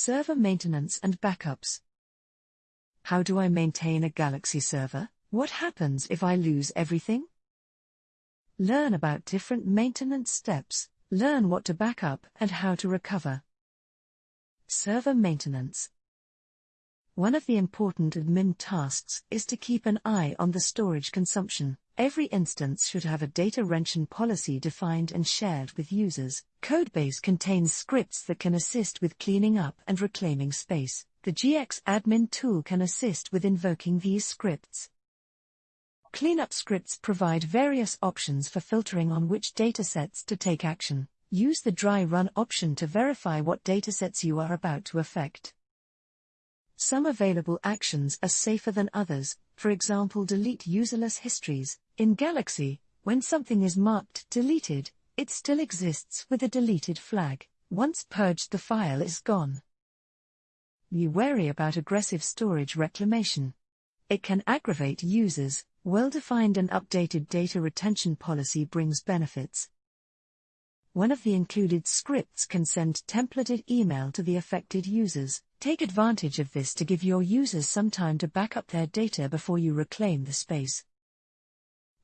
Server maintenance and backups. How do I maintain a Galaxy server? What happens if I lose everything? Learn about different maintenance steps, learn what to back up and how to recover. Server maintenance. One of the important admin tasks is to keep an eye on the storage consumption. Every instance should have a data retention policy defined and shared with users. Codebase contains scripts that can assist with cleaning up and reclaiming space. The gxadmin tool can assist with invoking these scripts. Cleanup scripts provide various options for filtering on which datasets to take action. Use the dry run option to verify what datasets you are about to affect. Some available actions are safer than others, for example delete userless histories. In Galaxy, when something is marked deleted, it still exists with a deleted flag. Once purged the file is gone. Be wary about aggressive storage reclamation. It can aggravate users, well-defined and updated data retention policy brings benefits. One of the included scripts can send templated email to the affected users. Take advantage of this to give your users some time to back up their data before you reclaim the space.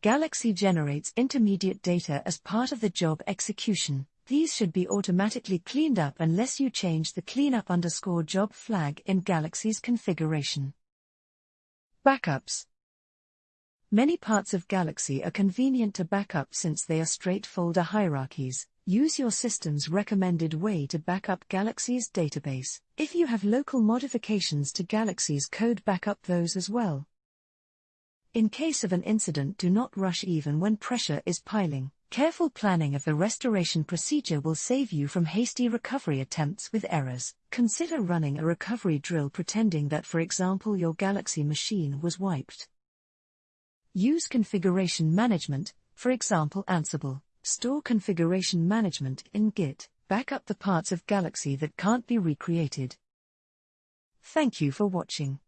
Galaxy generates intermediate data as part of the job execution. These should be automatically cleaned up unless you change the cleanup underscore job flag in Galaxy's configuration. Backups Many parts of Galaxy are convenient to backup since they are straight folder hierarchies. Use your system's recommended way to backup Galaxy's database. If you have local modifications to Galaxy's code, backup those as well. In case of an incident, do not rush even when pressure is piling. Careful planning of the restoration procedure will save you from hasty recovery attempts with errors. Consider running a recovery drill pretending that, for example, your Galaxy machine was wiped. Use configuration management, for example, Ansible. Store configuration management in Git. Back up the parts of Galaxy that can't be recreated. Thank you for watching.